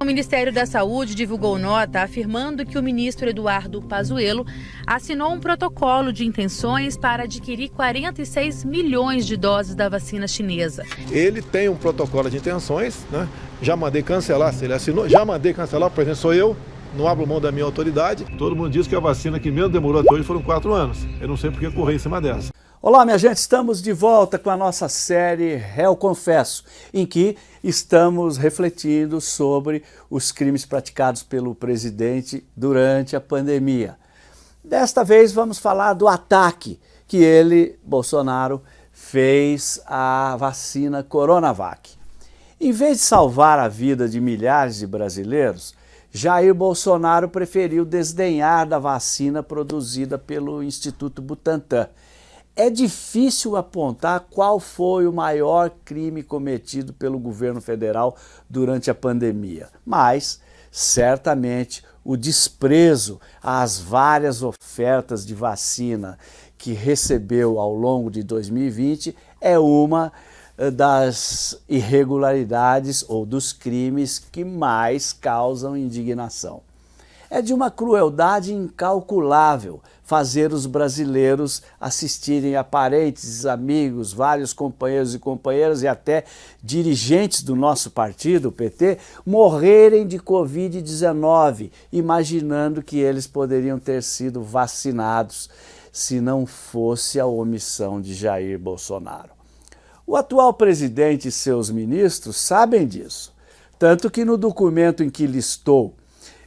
O Ministério da Saúde divulgou nota afirmando que o ministro Eduardo Pazuello assinou um protocolo de intenções para adquirir 46 milhões de doses da vacina chinesa. Ele tem um protocolo de intenções, né? já mandei cancelar, se ele assinou, já mandei cancelar, por exemplo, sou eu, não abro mão da minha autoridade. Todo mundo diz que a vacina que mesmo demorou até hoje foram quatro anos. Eu não sei por que correr em cima dessa. Olá, minha gente, estamos de volta com a nossa série Réu Confesso, em que estamos refletindo sobre os crimes praticados pelo presidente durante a pandemia. Desta vez vamos falar do ataque que ele, Bolsonaro, fez à vacina Coronavac. Em vez de salvar a vida de milhares de brasileiros, Jair Bolsonaro preferiu desdenhar da vacina produzida pelo Instituto Butantan é difícil apontar qual foi o maior crime cometido pelo governo federal durante a pandemia, mas certamente o desprezo às várias ofertas de vacina que recebeu ao longo de 2020 é uma eh, das irregularidades ou dos crimes que mais causam indignação. É de uma crueldade incalculável fazer os brasileiros assistirem a parentes, amigos, vários companheiros e companheiras e até dirigentes do nosso partido, o PT, morrerem de Covid-19, imaginando que eles poderiam ter sido vacinados se não fosse a omissão de Jair Bolsonaro. O atual presidente e seus ministros sabem disso, tanto que no documento em que listou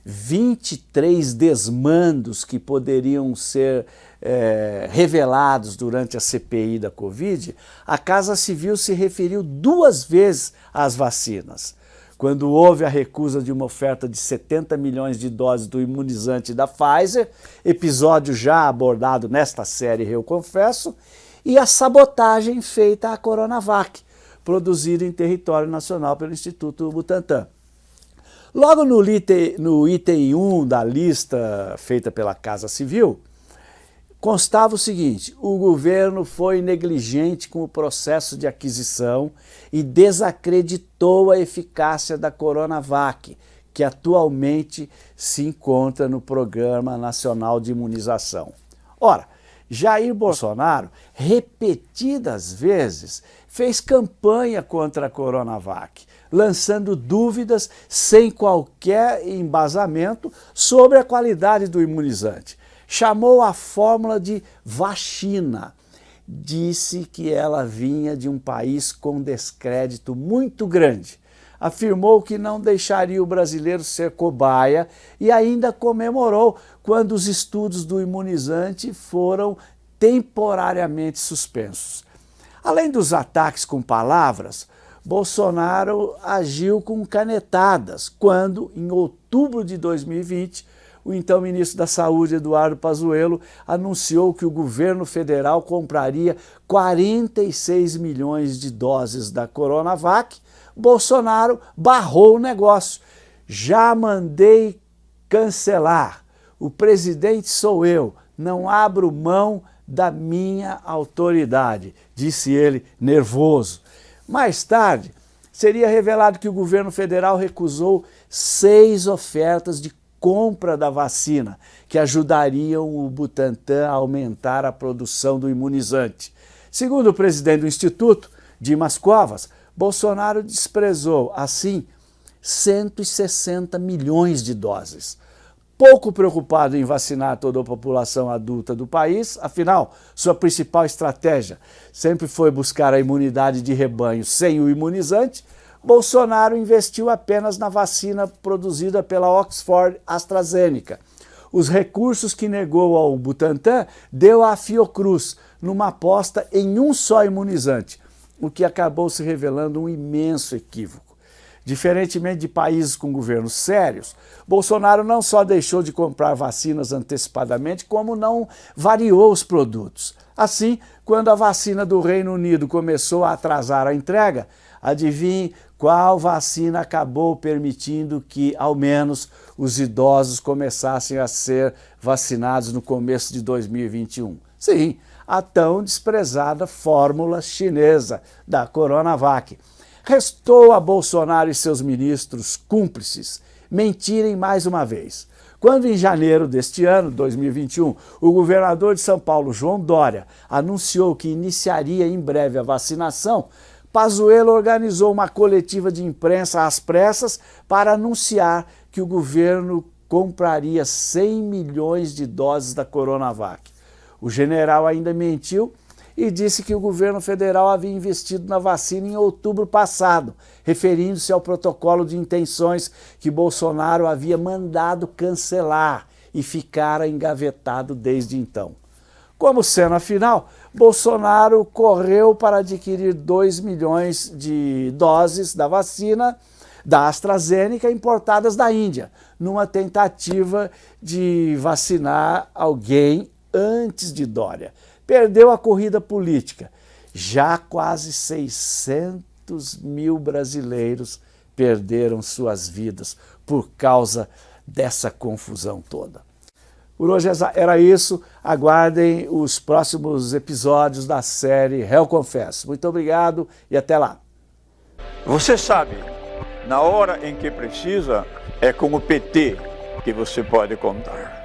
23 desmandos que poderiam ser é, revelados durante a CPI da Covid, a Casa Civil se referiu duas vezes às vacinas. Quando houve a recusa de uma oferta de 70 milhões de doses do imunizante da Pfizer, episódio já abordado nesta série Eu Confesso, e a sabotagem feita à Coronavac, produzida em território nacional pelo Instituto Butantan. Logo no item, no item 1 da lista feita pela Casa Civil, constava o seguinte, o governo foi negligente com o processo de aquisição e desacreditou a eficácia da Coronavac, que atualmente se encontra no Programa Nacional de Imunização. Ora, Jair Bolsonaro, repetidas vezes, fez campanha contra a Coronavac, lançando dúvidas sem qualquer embasamento sobre a qualidade do imunizante. Chamou a fórmula de vacina. Disse que ela vinha de um país com descrédito muito grande. Afirmou que não deixaria o brasileiro ser cobaia e ainda comemorou quando os estudos do imunizante foram temporariamente suspensos. Além dos ataques com palavras, Bolsonaro agiu com canetadas quando, em outubro de 2020, o então ministro da Saúde, Eduardo Pazuello, anunciou que o governo federal compraria 46 milhões de doses da Coronavac. Bolsonaro barrou o negócio. Já mandei cancelar. O presidente sou eu, não abro mão da minha autoridade, disse ele nervoso. Mais tarde, seria revelado que o governo federal recusou seis ofertas de compra da vacina, que ajudariam o Butantan a aumentar a produção do imunizante. Segundo o presidente do Instituto, Dimas Covas, Bolsonaro desprezou, assim, 160 milhões de doses pouco preocupado em vacinar toda a população adulta do país, afinal, sua principal estratégia sempre foi buscar a imunidade de rebanho sem o imunizante, Bolsonaro investiu apenas na vacina produzida pela Oxford AstraZeneca. Os recursos que negou ao Butantan deu à Fiocruz, numa aposta em um só imunizante, o que acabou se revelando um imenso equívoco. Diferentemente de países com governos sérios, Bolsonaro não só deixou de comprar vacinas antecipadamente, como não variou os produtos. Assim, quando a vacina do Reino Unido começou a atrasar a entrega, adivinhe qual vacina acabou permitindo que, ao menos, os idosos começassem a ser vacinados no começo de 2021? Sim, a tão desprezada fórmula chinesa da Coronavac. Restou a Bolsonaro e seus ministros cúmplices mentirem mais uma vez. Quando em janeiro deste ano, 2021, o governador de São Paulo, João Dória, anunciou que iniciaria em breve a vacinação, Pazuello organizou uma coletiva de imprensa às pressas para anunciar que o governo compraria 100 milhões de doses da Coronavac. O general ainda mentiu e disse que o governo federal havia investido na vacina em outubro passado, referindo-se ao protocolo de intenções que Bolsonaro havia mandado cancelar e ficara engavetado desde então. Como cena final, Bolsonaro correu para adquirir 2 milhões de doses da vacina da AstraZeneca importadas da Índia, numa tentativa de vacinar alguém antes de Dória. Perdeu a corrida política. Já quase 600 mil brasileiros perderam suas vidas por causa dessa confusão toda. Por hoje era isso. Aguardem os próximos episódios da série Réu Confesso. Muito obrigado e até lá. Você sabe, na hora em que precisa, é com o PT que você pode contar.